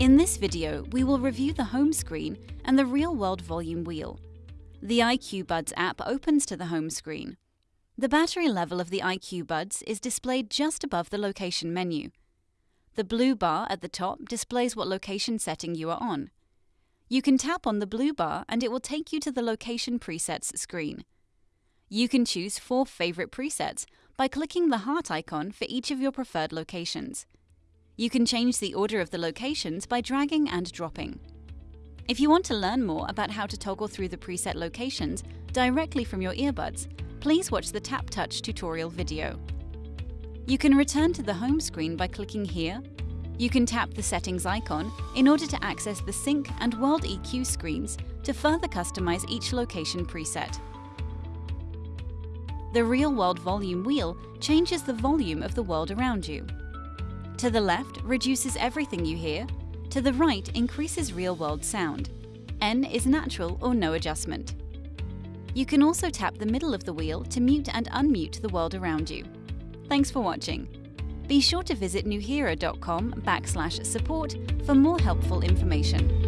In this video, we will review the home screen and the real-world volume wheel. The IQ Buds app opens to the home screen. The battery level of the IQ Buds is displayed just above the location menu. The blue bar at the top displays what location setting you are on. You can tap on the blue bar and it will take you to the location presets screen. You can choose four favorite presets by clicking the heart icon for each of your preferred locations. You can change the order of the locations by dragging and dropping. If you want to learn more about how to toggle through the preset locations directly from your earbuds, please watch the Tap Touch tutorial video. You can return to the home screen by clicking here. You can tap the settings icon in order to access the SINC and World EQ screens to further customize each location preset. The real-world volume wheel changes the volume of the world around you. To the left reduces everything you hear, to the right increases real-world sound. N is natural or no adjustment. You can also tap the middle of the wheel to mute and unmute the world around you. Thanks for watching. Be sure to visit nuheara.com backslash support for more helpful information.